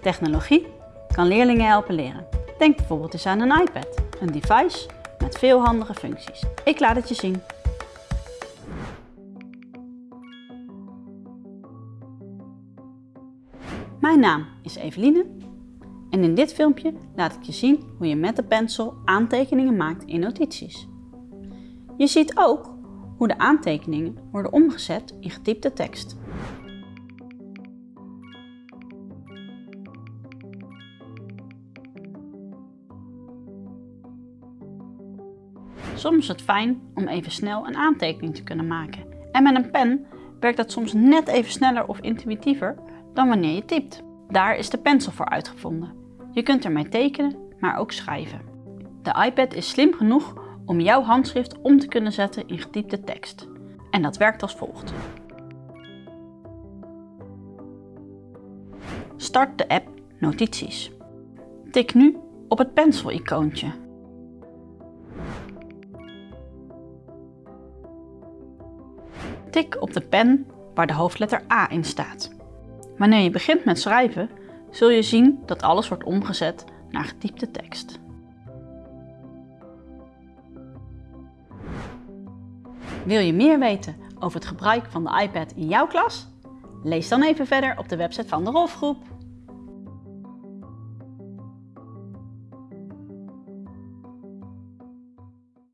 Technologie kan leerlingen helpen leren. Denk bijvoorbeeld eens aan een iPad, een device met veel handige functies. Ik laat het je zien. Mijn naam is Eveline en in dit filmpje laat ik je zien hoe je met de pencil aantekeningen maakt in notities. Je ziet ook hoe de aantekeningen worden omgezet in getypte tekst. Soms is het fijn om even snel een aantekening te kunnen maken. En met een pen werkt dat soms net even sneller of intuïtiever dan wanneer je typt. Daar is de pencil voor uitgevonden. Je kunt ermee tekenen, maar ook schrijven. De iPad is slim genoeg om jouw handschrift om te kunnen zetten in getypte tekst. En dat werkt als volgt. Start de app Notities. Tik nu op het pencil-icoontje. Tik op de pen waar de hoofdletter A in staat. Wanneer je begint met schrijven, zul je zien dat alles wordt omgezet naar getypte tekst. Wil je meer weten over het gebruik van de iPad in jouw klas? Lees dan even verder op de website van de Rolfgroep.